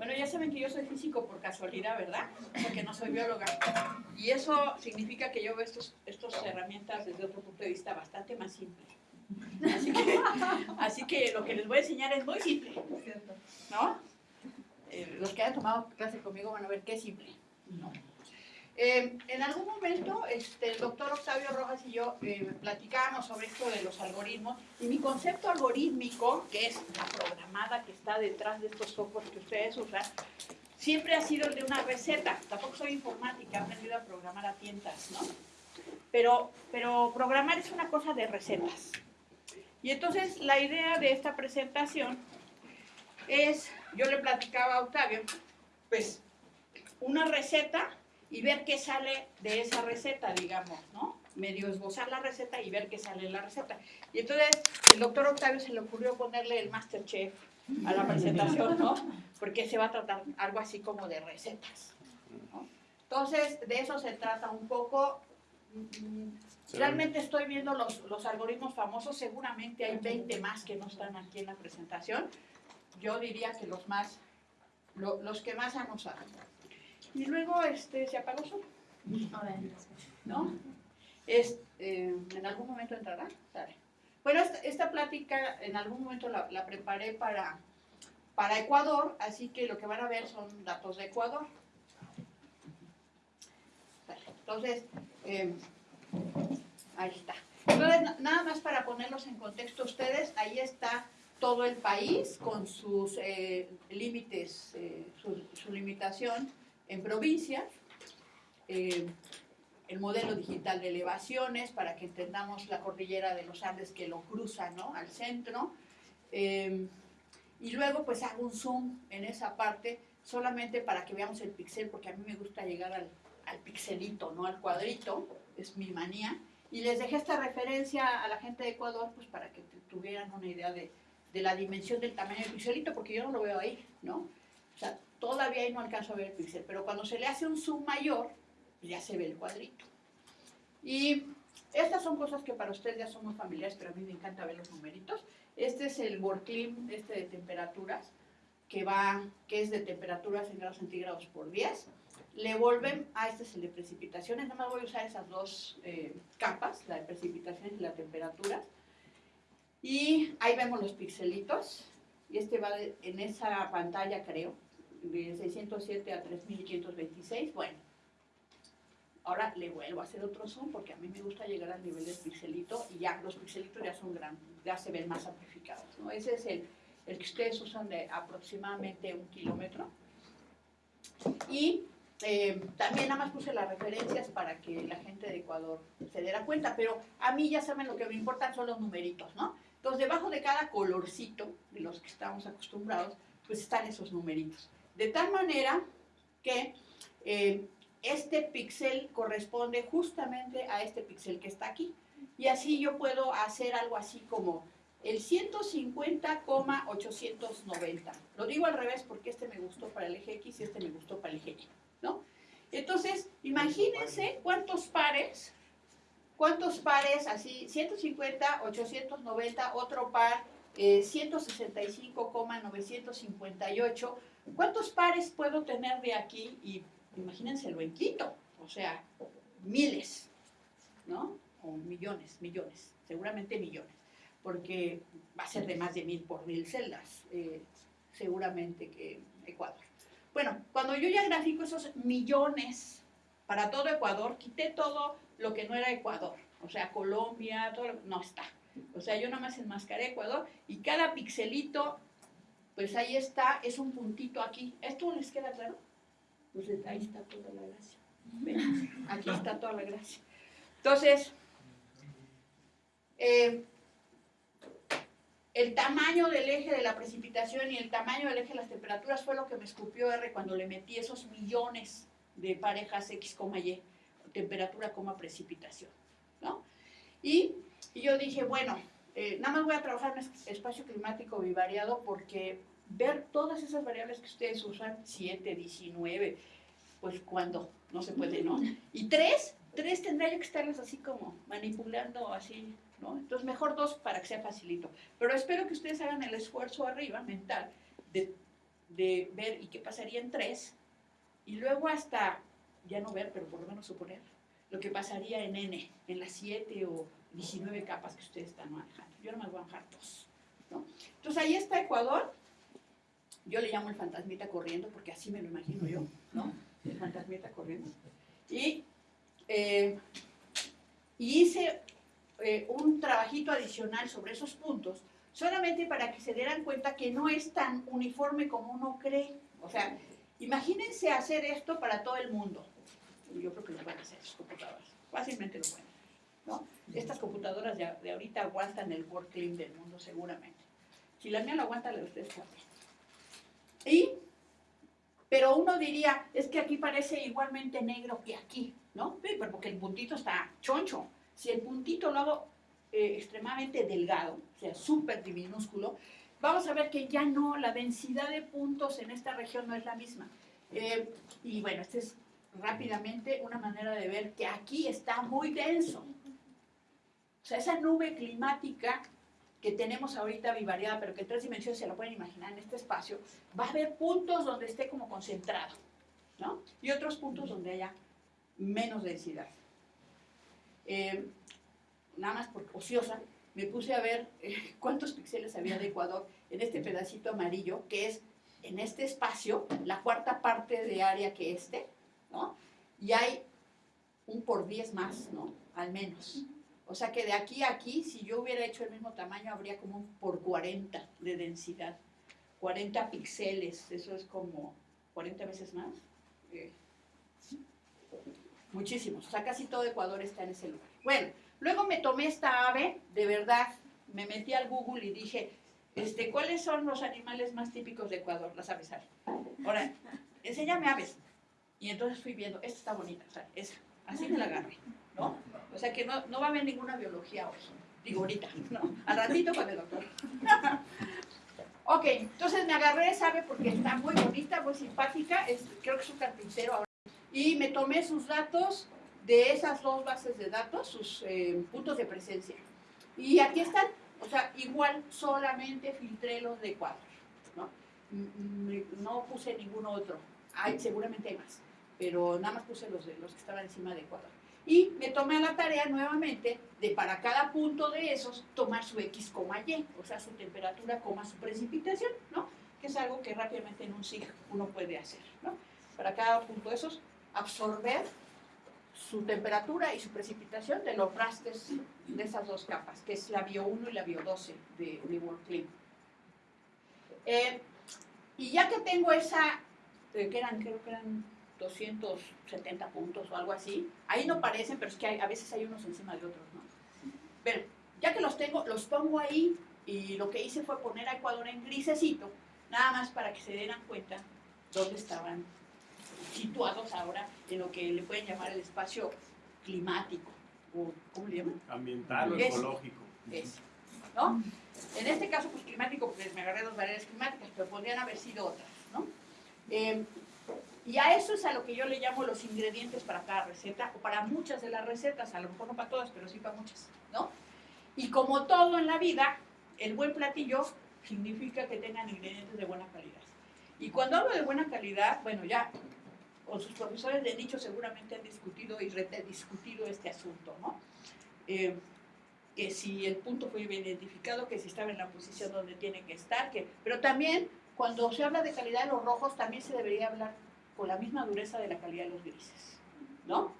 Bueno, ya saben que yo soy físico por casualidad, ¿verdad? Porque no soy bióloga. Y eso significa que yo veo estas estos herramientas desde otro punto de vista bastante más simple. Así que, lo que les voy a enseñar es muy simple. ¿No? Eh, los que hayan tomado clase conmigo van a ver qué es simple. Eh, en algún momento, este, el doctor Octavio Rojas y yo eh, platicábamos sobre esto de los algoritmos y mi concepto algorítmico, que es la programada que está detrás de estos softwares que ustedes usan, siempre ha sido el de una receta. Tampoco soy informática, he aprendido a programar a tientas, ¿no? Pero, pero programar es una cosa de recetas. Y entonces la idea de esta presentación es, yo le platicaba a Octavio, pues una receta y ver qué sale de esa receta, digamos, ¿no? Medio esbozar la receta y ver qué sale en la receta. Y entonces el doctor Octavio se le ocurrió ponerle el Masterchef a la presentación, ¿no? Porque se va a tratar algo así como de recetas. ¿no? Entonces, de eso se trata un poco. Realmente estoy viendo los, los algoritmos famosos, seguramente hay 20 más que no están aquí en la presentación. Yo diría que los más, lo, los que más han usado. Y luego este, se apagó solo. ¿No? Es, eh, ¿En algún momento entrará? Bueno, esta, esta, plática en algún momento la, la, preparé para, para Ecuador, así que lo que van a ver son datos de Ecuador. Entonces, eh, ahí está. Entonces, nada más para ponerlos en contexto ustedes, ahí está todo el país con sus eh, límites, eh, su, su limitación en provincias, eh, el modelo digital de elevaciones para que entendamos la cordillera de los Andes que lo cruza ¿no? al centro. Eh, y luego pues hago un zoom en esa parte solamente para que veamos el pixel, porque a mí me gusta llegar al, al pixelito, no al cuadrito, es mi manía. Y les dejé esta referencia a la gente de Ecuador pues para que tuvieran una idea de, de la dimensión del tamaño del pixelito, porque yo no lo veo ahí, ¿no? O sea, todavía ahí no alcanzo a ver el píxel, pero cuando se le hace un zoom mayor, ya se ve el cuadrito. Y estas son cosas que para ustedes ya son muy familiares, pero a mí me encanta ver los numeritos. Este es el WorldClim este de temperaturas, que, va, que es de temperaturas en grados centígrados por 10. Le vuelven, a este es el de precipitaciones, nada más voy a usar esas dos eh, capas, la de precipitaciones y la de temperaturas. Y ahí vemos los pixelitos, y este va en esa pantalla creo, de 607 a 3526, bueno, ahora le vuelvo a hacer otro zoom porque a mí me gusta llegar al nivel del pixelito y ya los pixelitos ya son grandes, ya se ven más amplificados, ¿no? Ese es el, el que ustedes usan de aproximadamente un kilómetro. Y eh, también nada más puse las referencias para que la gente de Ecuador se diera cuenta, pero a mí ya saben lo que me importan son los numeritos, ¿no? Entonces, debajo de cada colorcito de los que estamos acostumbrados, pues están esos numeritos. De tal manera que eh, este píxel corresponde justamente a este píxel que está aquí. Y así yo puedo hacer algo así como el 150,890. Lo digo al revés porque este me gustó para el eje X y este me gustó para el eje Y, ¿no? Entonces, imagínense cuántos pares, cuántos pares, así, 150, 890, otro par, eh, 165,958, ¿Cuántos pares puedo tener de aquí? Y imagínenselo en Quito, o sea, miles, ¿no? O millones, millones, seguramente millones, porque va a ser de más de mil por mil celdas, eh, seguramente que Ecuador. Bueno, cuando yo ya grafico esos millones para todo Ecuador, quité todo lo que no era Ecuador, o sea, Colombia, todo, no está. O sea, yo nada más enmascaré Ecuador y cada pixelito pues ahí está, es un puntito aquí. ¿Esto les queda claro? Pues ahí está toda la gracia. Aquí está toda la gracia. Entonces, eh, el tamaño del eje de la precipitación y el tamaño del eje de las temperaturas fue lo que me escupió R cuando le metí esos millones de parejas X, Y, temperatura, precipitación. ¿no? Y, y yo dije, bueno, eh, nada más voy a trabajar en espacio climático bivariado porque ver todas esas variables que ustedes usan, 7, 19, pues cuando no se puede, ¿no? Y 3, 3 tendría que estarlas así como manipulando así ¿no? Entonces, mejor dos para que sea facilito. Pero espero que ustedes hagan el esfuerzo arriba, mental, de, de ver y qué pasaría en tres, y luego hasta, ya no ver, pero por lo menos suponer, lo que pasaría en N, en las 7 o 19 capas que ustedes están manejando. Yo no me voy a manejar dos. ¿no? Entonces ahí está Ecuador. Yo le llamo el fantasmita corriendo porque así me lo imagino yo, ¿no? El fantasmita corriendo. Y, eh, hice eh, un trabajito adicional sobre esos puntos, solamente para que se dieran cuenta que no es tan uniforme como uno cree. O sea, imagínense hacer esto para todo el mundo. Yo creo que lo van a hacer sus computadoras. Fácilmente lo pueden hacer. ¿no? Estas computadoras de, ahorita aguantan el World Clean del mundo seguramente. Si la mía lo aguanta, la de ustedes también. Y, pero uno diría, es que aquí parece igualmente negro que aquí, ¿no? Sí, pero porque el puntito está choncho. Si el puntito lo hago eh, extremadamente delgado, o sea, súper minúsculo, vamos a ver que ya no, la densidad de puntos en esta región no es la misma. Eh, y bueno, esta es rápidamente una manera de ver que aquí está muy denso. O sea, esa nube climática que tenemos ahorita bivariada, pero que en tres dimensiones se lo pueden imaginar en este espacio, va a haber puntos donde esté como concentrado, ¿no? Y otros puntos donde haya menos densidad. Eh, nada más por ociosa, me puse a ver eh, cuántos píxeles había de Ecuador en este pedacito amarillo, que es en este espacio, la cuarta parte de área que este, ¿no? Y hay un por 10 más, ¿no? Al menos. O sea que de aquí a aquí, si yo hubiera hecho el mismo tamaño, habría como un por 40 de densidad. 40 píxeles, eso es como 40 veces más. Eh, muchísimos. O sea, casi todo Ecuador está en ese lugar. Bueno, luego me tomé esta ave, de verdad, me metí al Google y dije, este, ¿cuáles son los animales más típicos de Ecuador? Las aves. Ahora, enséñame aves. Y entonces fui viendo, esta está bonita, o esa. Así me la agarré, ¿no? O sea que no, no va a haber ninguna biología hoy. Digo ahorita, ¿no? Al ratito con el doctor. ok, entonces me agarré esa ave porque está muy bonita, muy simpática. Creo que es un carpintero ahora. Y me tomé sus datos de esas dos bases de datos, sus eh, puntos de presencia. Y aquí están, o sea, igual solamente filtré los de Ecuador, ¿no? No puse ningún otro. Hay, seguramente hay más, pero nada más puse los, de, los que estaban encima de Ecuador. Y me tomé la tarea nuevamente de para cada punto de esos tomar su X, Y, o sea, su temperatura, su precipitación, ¿no? Que es algo que rápidamente en un SIG uno puede hacer, ¿no? Para cada punto de esos, absorber su temperatura y su precipitación de los rastres de esas dos capas, que es la bio 1 y la bio 12 de, World Clean. Eh, y ya que tengo esa, eh, que eran, creo que eran 270 puntos o algo así, ahí no parecen, pero es que hay, a veces hay unos encima de otros, ¿no? Pero ya que los tengo, los pongo ahí y lo que hice fue poner a Ecuador en grisecito, nada más para que se dieran cuenta dónde estaban situados ahora en lo que le pueden llamar el espacio climático, o ¿cómo le llaman? Ambiental o ecológico. Es, ¿no? En este caso, pues climático, pues me agarré dos variedades climáticas, pero podrían haber sido otras, ¿no? Eh, y a eso es a lo que yo le llamo los ingredientes para cada receta, o para muchas de las recetas, a lo mejor no para todas, pero sí para muchas, ¿no? Y como todo en la vida, el buen platillo significa que tengan ingredientes de buena calidad. Y cuando hablo de buena calidad, bueno, ya con sus profesores de nicho seguramente han discutido y rediscutido este asunto, ¿no? Eh, que si el punto fue bien identificado, que si estaba en la posición donde tiene que estar, que, pero también cuando se habla de calidad de los rojos, también se debería hablar con la misma dureza de la calidad de los grises, ¿no?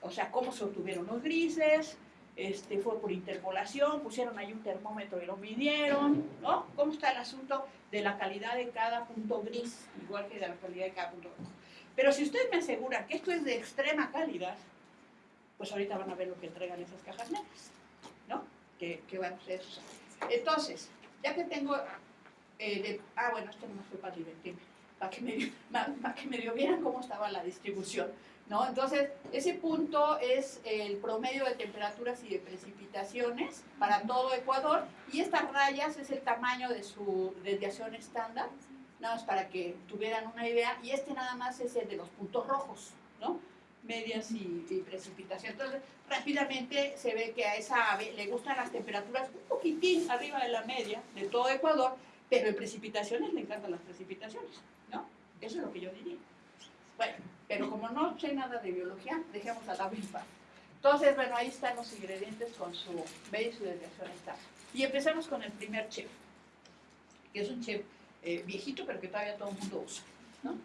O sea, cómo se obtuvieron los grises, este, fue por interpolación, pusieron ahí un termómetro y lo midieron, ¿no? ¿Cómo está el asunto de la calidad de cada punto gris, igual que de la calidad de cada punto rojo? Pero si ustedes me aseguran que esto es de extrema calidad, pues ahorita van a ver lo que entregan esas cajas negras, ¿no? Que van a ser Entonces, ya que tengo... Eh, ah, bueno, esto no fue para divertirme, para que, me, para que medio vieran cómo estaba la distribución, ¿no? Entonces, ese punto es el promedio de temperaturas y de precipitaciones para todo Ecuador, y estas rayas es el tamaño de su desviación estándar, nada más para que tuvieran una idea, y este nada más es el de los puntos rojos, ¿no? medias y, y, precipitación. Entonces, rápidamente se ve que a esa ave le gustan las temperaturas un poquitín arriba de la media de todo Ecuador, pero en precipitaciones le encantan las precipitaciones. Eso es lo que yo diría. Bueno, pero como no sé nada de biología, dejemos a la paz. Entonces, bueno, ahí están los ingredientes con su medio y su desviación está. Y empezamos con el primer chef, que es un chef eh, viejito, pero que todavía todo el mundo usa, ¿no?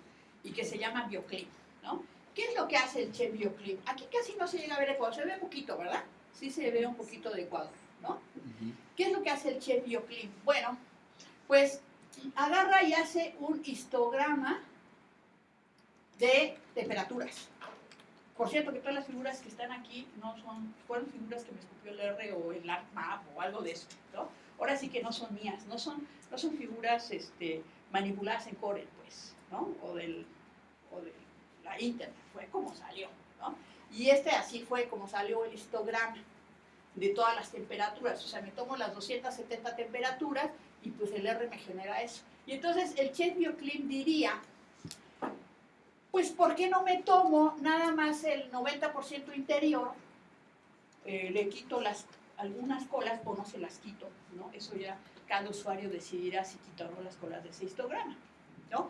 Y que se llama Bioclim, ¿no? ¿Qué es lo que hace el chef Bioclim? Aquí casi no se llega a ver Ecuador, se ve un poquito, ¿verdad? Sí se ve un poquito de Ecuador, ¿no? ¿Qué es lo que hace el chef Bioclim? Bueno, pues agarra y hace un histograma de temperaturas. Por cierto, que todas las figuras que están aquí no son, fueron figuras que me escupió el R o el ArcMap o algo de eso, ¿no? Ahora sí que no son mías, no son, no son figuras este, manipuladas en Corel, pues, ¿no? O, del, o de la Internet, fue como salió, ¿no? Y este así fue como salió el histograma de todas las temperaturas, o sea, me tomo las 270 temperaturas y pues el R me genera eso. Y entonces el Chet Bioclim diría pues ¿por qué no me tomo nada más el 90% interior? Eh, le quito las, algunas colas o no se las quito, ¿no? Eso ya cada usuario decidirá si quitar las colas de ese histograma, ¿no?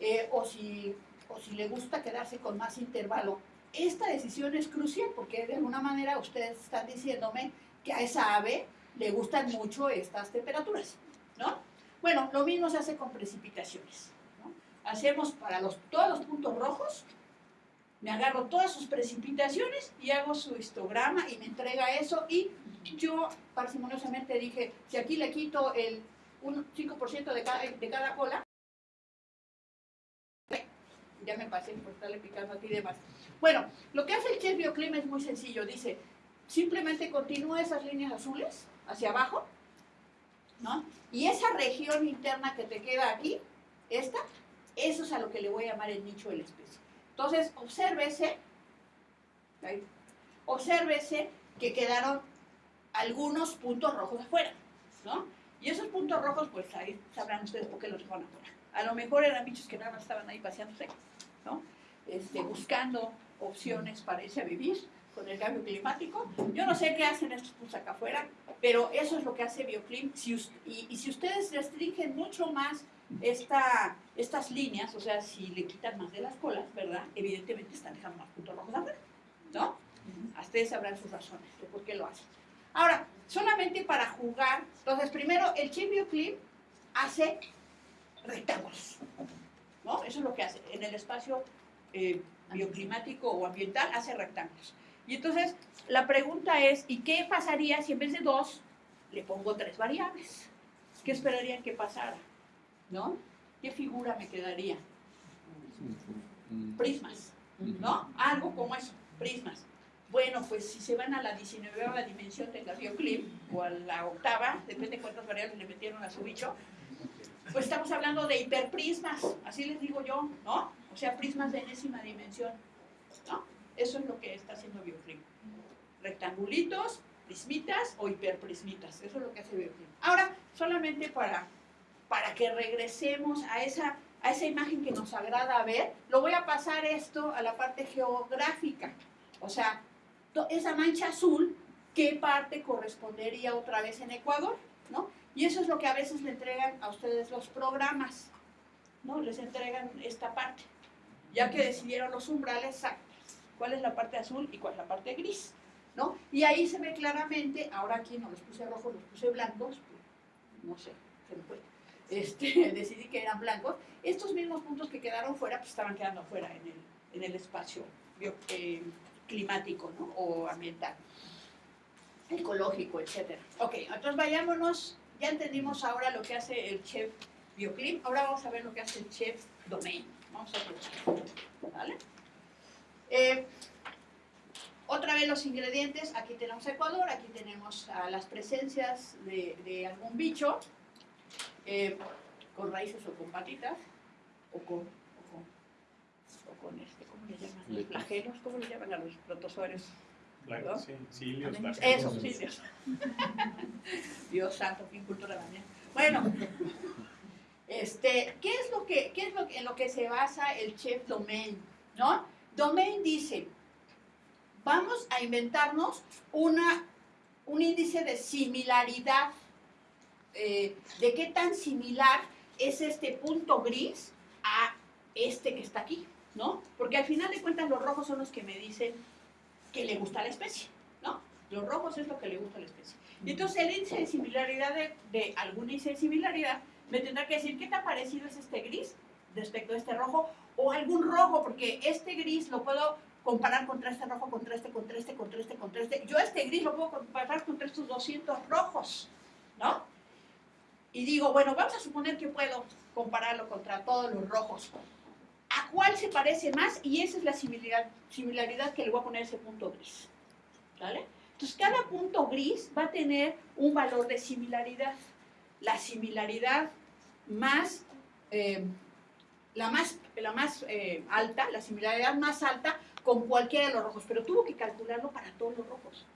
Eh, o, si, o si le gusta quedarse con más intervalo. Esta decisión es crucial porque de alguna manera ustedes están diciéndome que a esa ave le gustan mucho estas temperaturas, ¿no? Bueno, lo mismo se hace con precipitaciones hacemos para todos los puntos rojos, me agarro todas sus precipitaciones y hago su histograma y me entrega eso y yo parsimoniosamente dije, si aquí le quito el 5% de cada, de cada cola, ya me pasé por estarle picando aquí de más. Bueno, lo que hace el Chef Bioclima es muy sencillo, dice, simplemente continúa esas líneas azules hacia abajo, Y esa región interna que te queda aquí, esta, eso es a lo que le voy a llamar el nicho de la especie. Entonces, obsérvese, obsérvese que quedaron algunos puntos rojos afuera, ¿no? Y esos puntos rojos, pues ahí sabrán ustedes por qué los dejaron afuera. A lo mejor eran bichos que nada más estaban ahí paseándose, ¿no? Este, buscando opciones para irse a vivir con el cambio climático. Yo no sé qué hacen estos puntos acá afuera, pero eso es lo que hace Bioclim. y, y si ustedes restringen mucho más esta, estas líneas, o sea, si le quitan más de las colas, ¿verdad? Evidentemente están dejando más puntos rojos afuera, ¿no? A ustedes sabrán sus razones de por qué lo hacen. Ahora, solamente para jugar, entonces primero el chip bioclip hace rectángulos, ¿no? Eso es lo que hace. En el espacio eh, bioclimático o ambiental hace rectángulos. Y entonces la pregunta es, ¿y qué pasaría si en vez de dos le pongo tres variables? ¿Qué esperarían que pasara? ¿no? ¿Qué figura me quedaría? Prismas, ¿no? Algo como eso, prismas. Bueno, pues si se van a la 19 dimensión del bioclip o a la octava, depende de cuántas variables le metieron a su bicho, pues estamos hablando de hiperprismas, así les digo yo, ¿no? O sea, prismas de enésima dimensión. Eso es lo que está haciendo bioclip. Rectangulitos, prismitas o hiperprismitas, eso es lo que hace bioclip. Ahora, solamente para para que regresemos a esa, a esa imagen que nos agrada ver, lo voy a pasar esto a la parte geográfica. O sea, esa mancha azul, ¿qué parte correspondería otra vez en Ecuador? ¿no? Y eso es lo que a veces le entregan a ustedes los programas, ¿no? Les entregan esta parte. Ya que decidieron los umbrales, cuál es la parte azul y cuál es la parte gris, ¿no? Y ahí se ve claramente, ahora aquí no los puse rojos, los puse blancos, no sé, se me fue este, decidí que eran blancos, estos mismos puntos que quedaron fuera, pues estaban quedando fuera en el, en el espacio eh, climático ¿no? o ambiental, ecológico, etc. Ok, entonces vayámonos, ya entendimos ahora lo que hace el chef Bioclim, ahora vamos a ver lo que hace el chef Domain. Vamos a ver, ¿vale? Eh, otra vez los ingredientes, aquí tenemos Ecuador, aquí tenemos las presencias de, de algún bicho, eh, con raíces o con patitas, o con, o con, este, ¿cómo le llaman? Los flagelos, ¿cómo le llaman a los protozoarios? Sí, cilios, Eso, cilios. Dios santo, qué cultura la mía. Bueno, este, ¿qué es lo que, qué es lo que, en lo que se basa el chef domain? ¿No? Domain dice, vamos a inventarnos una, un índice de similaridad, eh, de qué tan similar es este punto gris a este que está aquí, ¿no? Porque al final de cuentas los rojos son los que me dicen que le gusta la especie, ¿no? Los rojos es lo que le gusta a la especie. Y entonces el índice de similaridad de, de algún índice de similaridad me tendrá que decir qué tan parecido es este gris respecto a este rojo o algún rojo, porque este gris lo puedo comparar contra este rojo, contra este, contra este, contra este, contra este. Yo este gris lo puedo comparar contra estos 200 rojos, ¿no? Y digo, bueno, vamos a suponer que puedo compararlo contra todos los rojos. ¿A cuál se parece más? Y esa es la similaridad, que le voy a poner ese punto gris. ¿Vale? Entonces, cada punto gris va a tener un valor de similaridad. La similaridad más, eh, la más, la más eh, alta, la similaridad más alta con cualquiera de los rojos, pero tuvo que calcularlo para todos los rojos.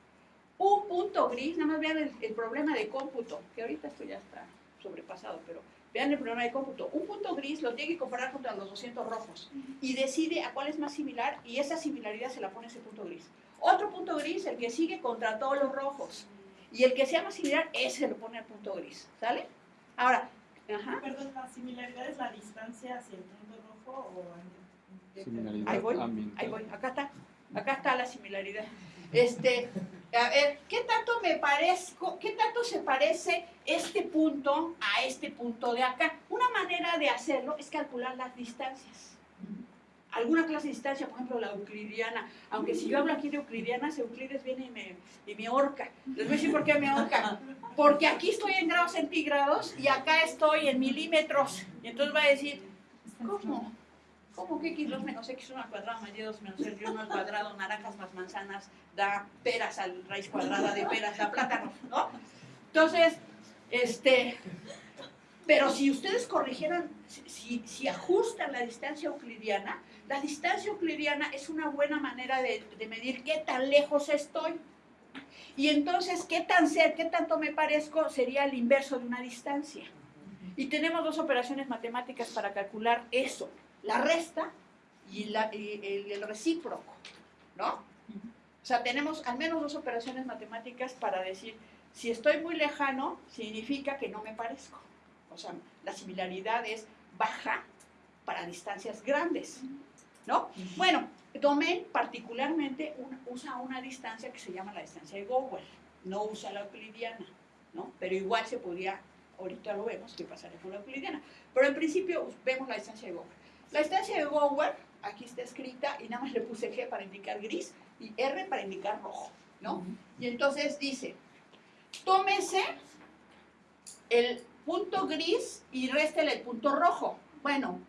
Un punto gris, nada más vean el, el problema de cómputo, que ahorita esto ya está sobrepasado, pero vean el problema de cómputo. Un punto gris lo tiene que comparar contra los 200 rojos y decide a cuál es más similar y esa similaridad se la pone ese punto gris. Otro punto gris, el que sigue contra todos los rojos. Y el que sea más similar, ese lo pone al punto gris. ¿Sale? Ahora, ajá. Perdón, ¿la similaridad es la distancia hacia el punto rojo o Similaridad Ahí voy, ambiental. ahí voy, acá está, acá está la similaridad. Este, a ver, ¿qué tanto me parezco, qué tanto se parece este punto a este punto de acá? Una manera de hacerlo es calcular las distancias. Alguna clase de distancia, por ejemplo, la euclidiana, aunque si yo hablo aquí de euclidianas, Euclides viene y me, y me ahorca. Les voy a decir por qué me ahorca. Porque aquí estoy en grados centígrados y acá estoy en milímetros. Y entonces va a decir, ¿cómo? ¿Cómo que x2 menos x1 al cuadrado más y2 menos y1 al cuadrado, naranjas más manzanas, da peras a la raíz cuadrada de peras, da plátanos, ¿no? Entonces, este, pero si ustedes corrigieran, si, si ajustan la distancia euclidiana, la distancia euclidiana es una buena manera de, medir qué tan lejos estoy. Y entonces, qué tan cerca, qué tanto me parezco, sería el inverso de una distancia. Y tenemos dos operaciones matemáticas para calcular eso la resta y el, el, recíproco, ¿no? O sea, tenemos al menos dos operaciones matemáticas para decir, si estoy muy lejano, significa que no me parezco. O sea, la similaridad es baja para distancias grandes, ¿no? Bueno, Domain particularmente un, usa una distancia que se llama la distancia de Gower, no usa la euclidiana, ¿no? Pero igual se podría, ahorita lo vemos, que pasaría con la euclidiana. Pero en principio vemos la distancia de Gower. La distancia de Gower, aquí está escrita y nada más le puse G para indicar gris y R para indicar rojo, ¿no? Y entonces dice, tómese el punto gris y réstele el punto rojo. Bueno,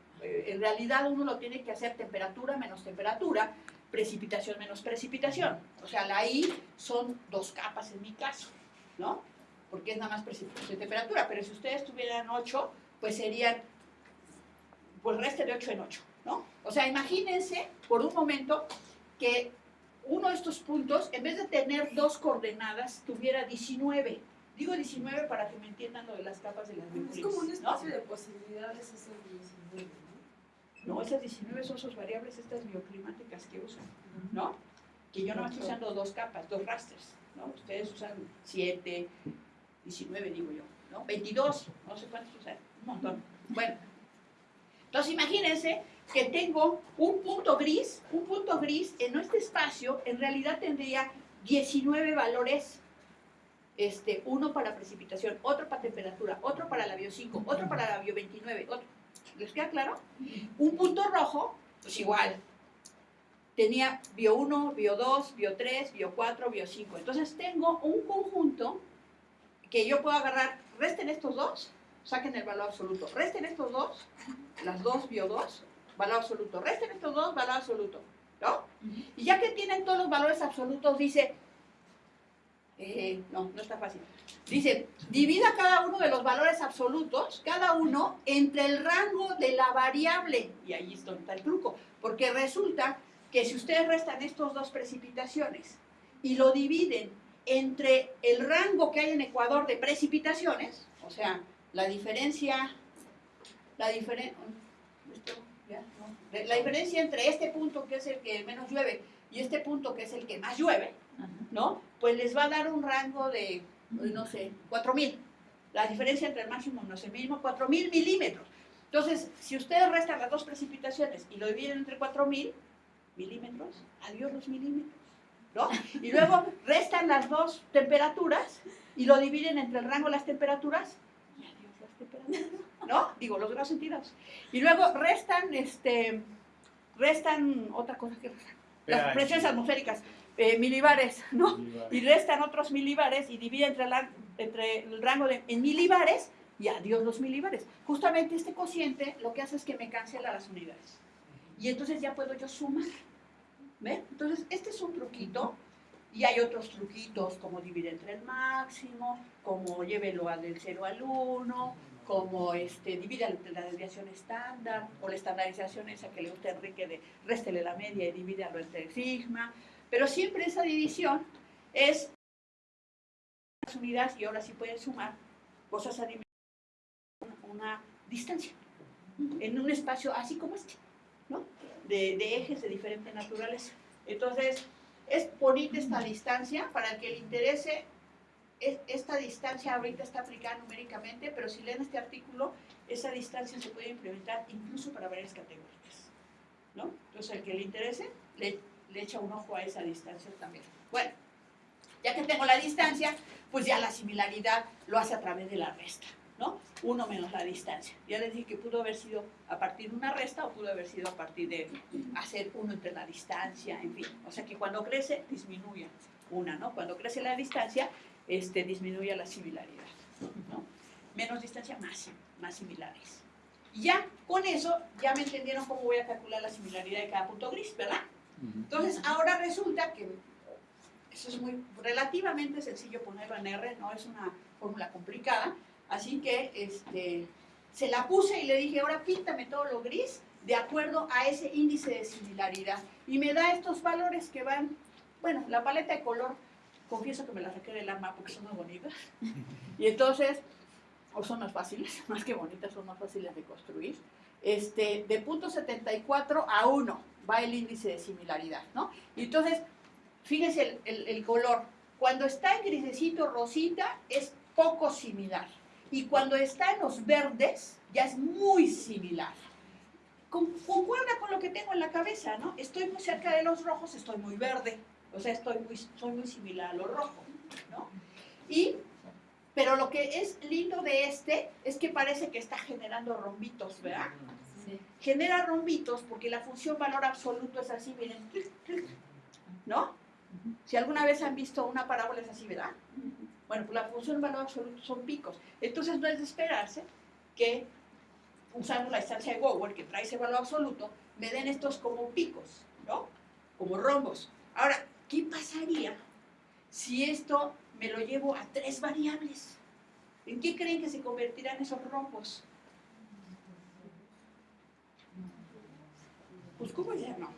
en realidad uno lo tiene que hacer temperatura menos temperatura, precipitación menos precipitación. O sea, la I son dos capas en mi caso, ¿no? Porque es nada más precipitación y temperatura, pero si ustedes tuvieran 8, pues serían pues reste de 8 en 8, ¿no? O sea, imagínense por un momento que uno de estos puntos, en vez de tener dos coordenadas, tuviera 19. Digo 19 para que me entiendan lo de las capas de las Es como un ¿no? espacio de posibilidades ese 19, ¿no? Esas 19 son sus variables, estas bioclimáticas que usan, ¿no? Que yo no estoy usando dos capas, dos rasters, ¿no? Ustedes usan 7, 19 digo yo, ¿no? 22, no sé cuántos usan, un montón. Bueno, entonces imagínense que tengo un punto gris, un punto gris en este espacio en realidad tendría 19 valores, este, uno para precipitación, otro para temperatura, otro para la bio 5, otro para la bio 29, otro. ¿Les queda claro? Un punto rojo, pues igual. Tenía bio 1, bio 2, bio 3, bio 4, bio 5. Entonces tengo un conjunto que yo puedo agarrar, resten estos dos, saquen el valor absoluto. Resten estos dos, las dos bio 2, valor absoluto. Resten estos dos, valor absoluto. ¿No? Y ya que tienen todos los valores absolutos, dice, eh, no, no está fácil. Dice, divida cada uno de los valores absolutos, cada uno, entre el rango de la variable. Y ahí es donde está el truco. Porque resulta que si ustedes restan estos dos precipitaciones y lo dividen entre el rango que hay en Ecuador de precipitaciones, o sea, la diferencia, la diferencia, La diferencia entre este punto, que es el que menos llueve, y este punto, que es el que más llueve, ¿no? Pues les va a dar un rango de, no sé, 4000. La diferencia entre el máximo y el mínimo, 4000 milímetros. Entonces, si ustedes restan las dos precipitaciones y lo dividen entre 4000 milímetros, adiós los milímetros, ¿no? Y luego restan las dos temperaturas y lo dividen entre el rango de las temperaturas, y adiós las temperaturas, ¿no? Digo, los grados centígrados. Y luego restan, este, restan otra cosa que restan, las presiones atmosféricas, eh, milibares, ¿no? y restan otros milibares y divide entre, la- entre el rango de en milibares y adiós los milibares. Justamente este cociente lo que hace es que me cancela las unidades. Y entonces ya puedo yo sumar. ¿Ven? Entonces, este es un truquito y hay otros truquitos como dividir entre el máximo, como llévelo al del 0 al 1, como este, divida entre la desviación estándar o la estandarización esa que le gusta a Enrique de réstele la media y divídalo entre sigma. Pero siempre esa división es las unidades y ahora sí pueden sumar cosas a una distancia en un espacio así como este, ¿no? De, ejes de diferente naturaleza. Entonces, es bonita esta distancia para el que le interese. es- Esta distancia ahorita está aplicada numéricamente, pero si leen este artículo, esa distancia se puede implementar incluso para varias categorías. ¿no? Entonces, el que le interese, le, le echa un ojo a esa distancia también. Bueno, ya que tengo la distancia, pues ya la similaridad lo hace a través de la resta, ¿no? Uno menos la distancia. Ya les dije que pudo haber sido a partir de una resta o pudo haber sido a partir de hacer uno entre la distancia, en fin. O sea que cuando crece, disminuye una, ¿no? Cuando crece la distancia, este, disminuye la similaridad, ¿no? Menos distancia, más, más similares. Y ya, con eso, ya me entendieron cómo voy a calcular la similaridad de cada punto gris, ¿verdad? Entonces, ahora resulta que eso es muy relativamente sencillo ponerlo en R, no es una fórmula complicada, así que este, se la puse y le dije, ahora píntame todo lo gris de acuerdo a ese índice de similaridad. Y me da estos valores que van, bueno, la paleta de color, confieso que me la saqué del alma porque son muy bonitas. Y entonces, o son más fáciles, más que bonitas, son más fáciles de construir. Este, de punto 74 a 1 va el índice de similaridad, ¿no? Entonces, fíjense el, el- color. Cuando está en grisecito rosita es poco similar. Y cuando está en los verdes ya es muy similar. Con- concuerda con lo que tengo en la cabeza, ¿no? Estoy muy cerca de los rojos, estoy muy verde. O sea, estoy muy, soy muy similar a lo rojo, ¿no? Y, pero lo que es lindo de este es que parece que está generando rombitos, ¿verdad? genera rombitos porque la función valor absoluto es así, miren, ¿no? Si alguna vez han visto una parábola es así, ¿verdad? Bueno, pues la función valor absoluto son picos. Entonces no es de esperarse que usando la distancia de Gower, que trae ese valor absoluto, me den estos como picos, ¿no? Como rombos. Ahora, ¿qué pasaría si esto me lo llevo a tres variables? ¿En qué creen que se convertirán esos rombos? Pues, ¿cómo se llama?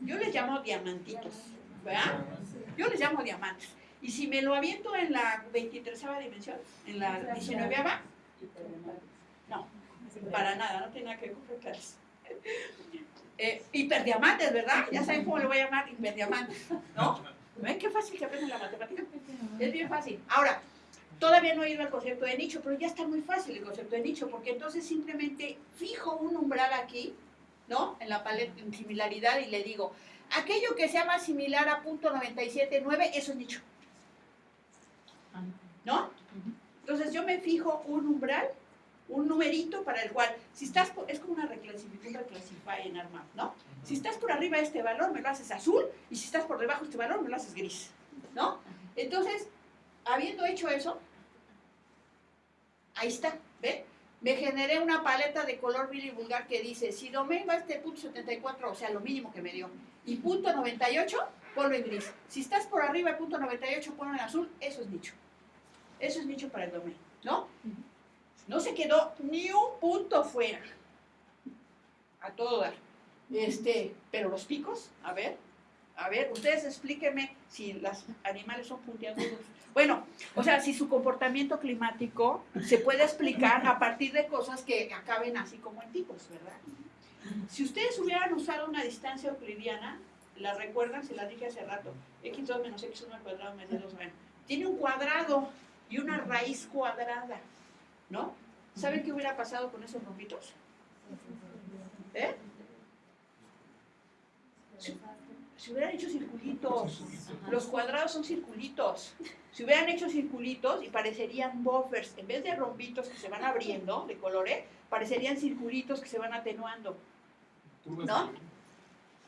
Yo les llamo diamantitos, ¿verdad? Yo les llamo diamantes. Y si me lo aviento en la 23 dimensión, en la 19 no, para nada, no tiene nada que ver. Eh, hiperdiamantes, ¿verdad? Ya saben cómo le voy a llamar hiperdiamantes, ¿no? ¿Ven qué fácil que aprenden la matemática? Es bien fácil. Ahora, todavía no he ido al concepto de nicho, pero ya está muy fácil el concepto de nicho, porque entonces simplemente fijo un umbral aquí, ¿no? En la paleta en similaridad y le digo, aquello que sea más similar a punto 97.9, eso es nicho. ¿No? Entonces yo me fijo un umbral, un numerito para el cual, si estás, por- es como una reclasificación, reclasify en ARMAP, ¿no? Si estás por arriba de este valor, me lo haces azul, y si estás por debajo de este valor, me lo haces gris, ¿no? Entonces, habiendo hecho eso, ahí está, ¿ve? Me generé una paleta de color Billy vulgar que dice, si domain va a este punto 74, o sea, lo mínimo que me dio, y punto 98, ponlo en gris. Si estás por arriba de punto 98, ponlo en azul, eso es nicho. Eso es nicho para el domain, ¿no? No se quedó ni un punto fuera. A todo dar. Este, pero los picos, a ver, a ver, ustedes explíquenme si los animales son puntiagudos. Bueno, o sea, si su comportamiento climático se puede explicar a partir de cosas que acaben así como en picos, ¿verdad? Si ustedes hubieran usado una distancia euclidiana, la recuerdan, se la dije hace rato, x2 menos x1 al cuadrado menos 2 bueno, tiene un cuadrado y una raíz cuadrada, ¿no? ¿Saben qué hubiera pasado con esos rombitos? ¿Eh? Si, si hubieran hecho circulitos, los cuadrados son circulitos. Si hubieran hecho circulitos y parecerían buffers, en vez de rombitos que se van abriendo de colores, parecerían circulitos que se van atenuando. ¿No?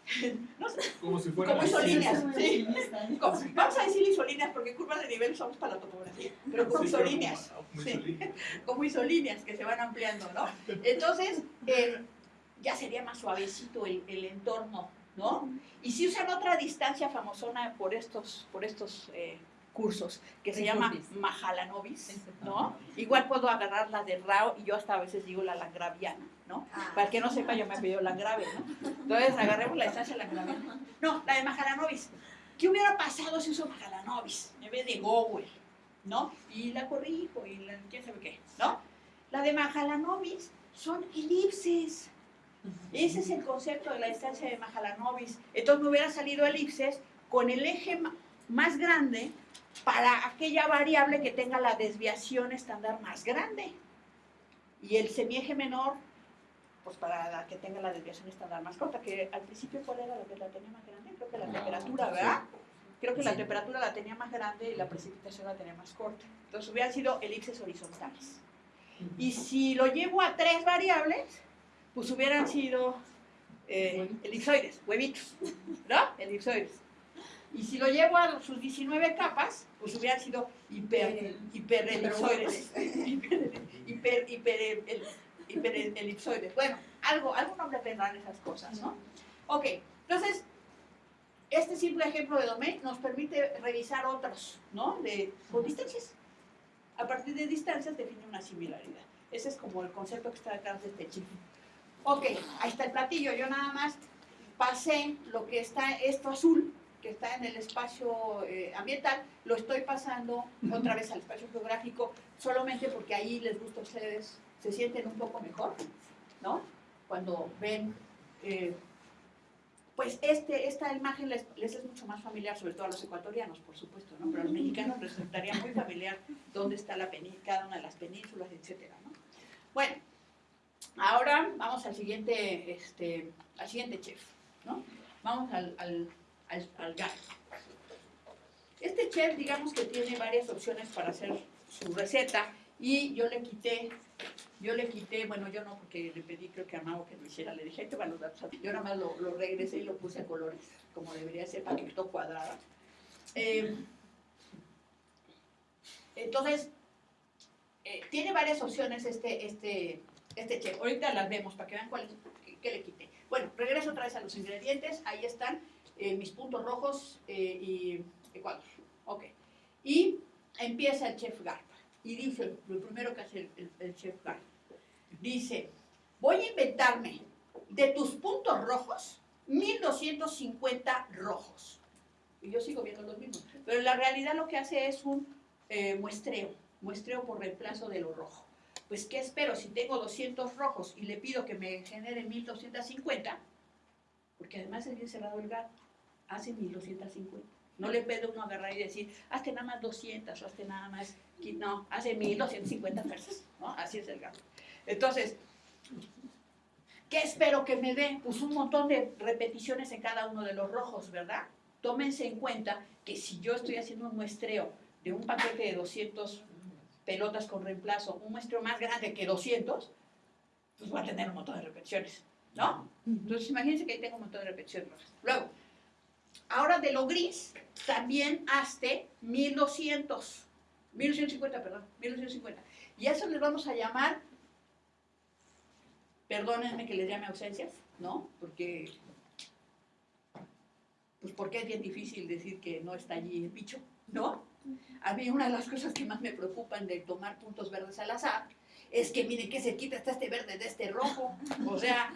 No sé, Como si fuera como isolíneas, sí. Como- Vamos a decir isolíneas porque curvas de nivel somos para la topografía, pero como isolíneas, sí. como isolíneas que se van ampliando, ¿no? Entonces, eh, ya sería más suavecito el, el entorno, ¿no? Y si usan otra distancia famosona por estos, por estos eh, cursos, que se llama Mahalanobis, ¿no? Igual puedo agarrar la de Rao y yo hasta a veces digo la langraviana, ¿no? Para el que no sepa, yo me apellido Langrave, ¿no? Entonces agarremos la distancia Langraviana. No, la de Mahalanobis. ¿Qué hubiera pasado si uso Mahalanobis en vez de Gower, ¿no? Y la corrijo y la quién sabe qué, ¿no? La de Mahalanobis son elipses. Ese es el concepto de la distancia de Mahalanobis. Entonces me hubiera salido elipses con el eje más grande para aquella variable que tenga la desviación estándar más grande. Y el semieje menor, pues para la que tenga la desviación estándar más corta, que al principio cuál era la que la tenía más grande, creo que la temperatura, ¿verdad? Creo que la temperatura la tenía más grande y la precipitación la tenía más corta. Entonces hubieran sido elipses horizontales. Y si lo llevo a tres variables, pues hubieran sido eh, elipsoides, huevitos, ¿no? Elipsoides. Y si lo llevo a sus 19 capas, pues hubieran sido hiper. Hiper, hiper, hiper, el- hiperelipsoides. Bueno, algo, algún nombre tendrán esas cosas, ¿no? Ok, entonces, este simple ejemplo de domain nos permite revisar otros, ¿no? De, con distancias. A partir de distancias define una similaridad. Ese es como el concepto que está detrás de este chip. Ok, ahí está el platillo. Yo nada más pasé lo que está, esto azul, que está en el espacio eh, ambiental, lo estoy pasando otra vez al espacio geográfico, solamente porque ahí les gusta a ustedes, se sienten un poco mejor, ¿no? Cuando ven, pues este, esta imagen les, es mucho más familiar, sobre todo a los ecuatorianos, por supuesto, ¿no? Pero a los mexicanos les resultaría muy familiar dónde está la cada una de las penínsulas, etcétera, ¿no? Bueno, ahora vamos al siguiente, este, al siguiente chef, ¿no? Vamos al, al, al. Este chef, digamos que tiene varias opciones para hacer su receta y yo le quité, yo le quité, bueno, yo no, porque le pedí creo que a que lo hiciera, le dije, te van los datos. Yo nada más lo, regresé y lo puse a colores, como debería ser, para que quedó cuadrada. Eh, entonces, eh, tiene varias opciones este, este, este chef. Ahorita las vemos para que vean cuál es, qué, le quité. Bueno, regreso otra vez a los ingredientes. Ahí están eh, mis puntos rojos eh, y Ecuador. Ok. Y empieza el chef Garpa. Y dice, lo primero que hace el chef Garpa, dice, voy a inventarme de tus puntos rojos 1250 rojos. Y yo sigo viendo los mismos. Pero en la realidad lo que hace es un eh, muestreo, muestreo por reemplazo de lo rojo. Pues, ¿qué espero? Si tengo 200 rojos y le pido que me genere 1250, porque además es bien cerrado el gato, hace 1250. No le puede uno agarrar y decir, hazte nada más 200 o hazte nada más, no, hace 1250 pesos, ¿no? Así es el gato. Entonces, ¿qué espero que me dé? Pues un montón de repeticiones en cada uno de los rojos, ¿verdad? Tómense en cuenta que si yo estoy haciendo un muestreo de un paquete de 200 pelotas con reemplazo, un muestreo más grande que 200, pues va a tener un montón de repeticiones, ¿no? Entonces imagínense que ahí tengo un montón de repeticiones rojas. Luego, ahora de lo gris, también hazte 1200, 1250, perdón, 1250. Y eso les vamos a llamar, perdónenme que les llame ausencias, ¿no? Porque, pues porque es bien difícil decir que no está allí el bicho, ¿no? A mí una de las cosas que más me preocupan de tomar puntos verdes al azar es que miren qué cerquita está este verde de este rojo. O sea,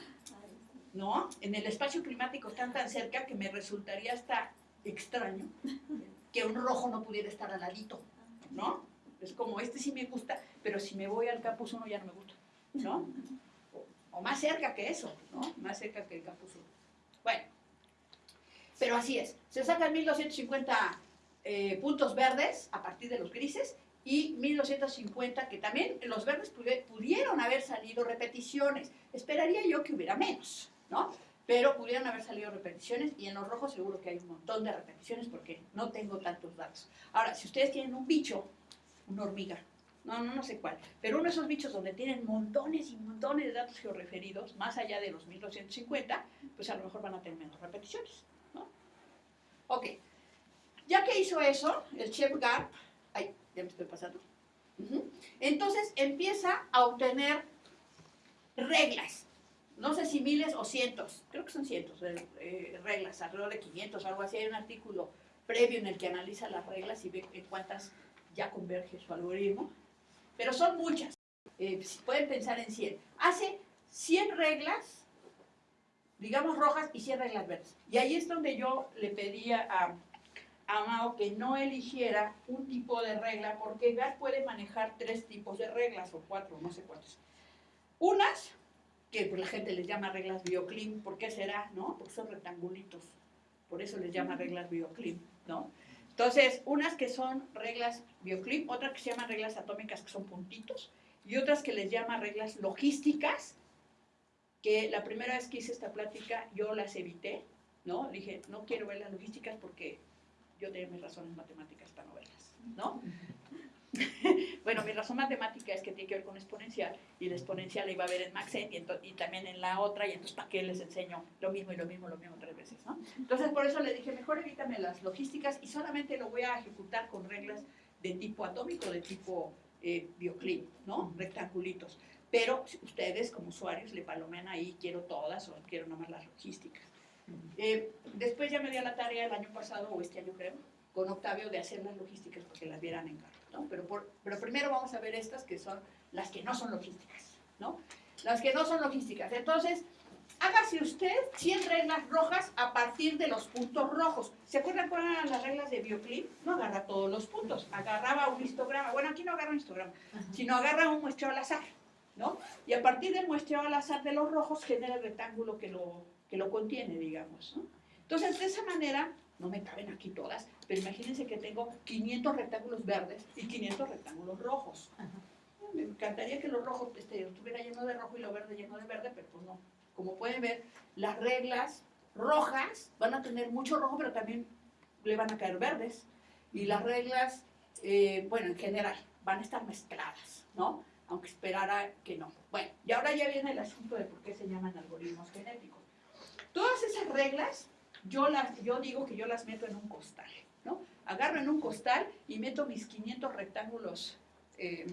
¿no? En el espacio climático están tan cerca que me resultaría hasta extraño que un rojo no pudiera estar al ladito, ¿no? Es como, este sí me gusta, pero si me voy al campus uno ya no me gusta, ¿no? O, más cerca que eso, ¿no? Más cerca que el sur. Bueno, pero así es. Se sacan 1250 eh, puntos verdes a partir de los grises y 1250 que también los verdes pudieron haber salido repeticiones. Esperaría yo que hubiera menos, ¿no? Pero pudieron haber salido repeticiones y en los rojos seguro que hay un montón de repeticiones porque no tengo tantos datos. Ahora, si ustedes tienen un bicho, una hormiga, no, no, no sé cuál, pero uno de esos bichos donde tienen montones y montones de datos georreferidos, más allá de los 1250, pues a lo mejor van a tener menos repeticiones, ¿no? Ok, ya que hizo eso, el chef Garp, ay, ya me estoy pasando, entonces empieza a obtener reglas, no sé si miles o cientos, creo que son cientos de eh, reglas, alrededor de 500 o algo así, hay un artículo previo en el que analiza las reglas y ve en cuántas ya converge su algoritmo, pero son muchas. Eh, pueden pensar en 100. Hace 100 reglas, digamos rojas, y 100 reglas verdes. Y ahí es donde yo le pedía a, a Mao que no eligiera un tipo de regla, porque GAR puede manejar tres tipos de reglas, o cuatro, no sé cuántas. Unas, que pues, la gente les llama reglas bioclim, ¿por qué será? ¿No? Porque son rectangulitos, por eso les llama reglas bioclim, ¿no? Entonces, unas que son reglas bioclip, otras que se llaman reglas atómicas, que son puntitos, y otras que les llama reglas logísticas, que la primera vez que hice esta plática yo las evité, ¿no? Dije, no quiero ver las logísticas porque yo tengo mis razones matemáticas para no verlas, ¿no? bueno, mi razón matemática es que tiene que ver con exponencial y la exponencial la iba a ver en Maxent y, y, también en la otra y entonces ¿para qué les enseño lo mismo y lo mismo, lo mismo tres veces? ¿no? Entonces por eso le dije, mejor evítame las logísticas y solamente lo voy a ejecutar con reglas de tipo atómico, de tipo eh, bioclim, ¿no? Rectangulitos. Pero ustedes como usuarios le palomean ahí, quiero todas o quiero nomás las logísticas. Eh, después ya me dio la tarea el año pasado, o este año creo, con Octavio de hacer las logísticas porque las vieran en carro. Pero, pero primero vamos a ver estas que son las que no son logísticas, ¿no? Las que no son logísticas. Entonces, hágase usted 100 reglas rojas a partir de los puntos rojos. ¿Se acuerdan cuáles eran las reglas de Bioclip? No agarra todos los puntos, agarraba un histograma. Bueno, aquí no agarra un histograma, sino agarra un muestreo al azar, ¿no? Y a partir del muestreo al azar de los rojos genera el rectángulo que lo, que lo contiene, digamos, ¿no? Entonces, de esa manera, no me caben aquí todas, pero imagínense que tengo 500 rectángulos verdes y 500 rectángulos rojos. Me encantaría que los rojos este, estuviera lleno de rojo y lo verde lleno de verde, pero pues no. Como pueden ver, las reglas rojas van a tener mucho rojo, pero también le van a caer verdes. Y las reglas, eh, bueno, en general, van a estar mezcladas, ¿no? Aunque esperara que no. Bueno, y ahora ya viene el asunto de por qué se llaman algoritmos genéticos. Todas esas reglas yo, las, yo digo que yo las meto en un costal, ¿no? Agarro en un costal y meto mis 500 rectángulos eh,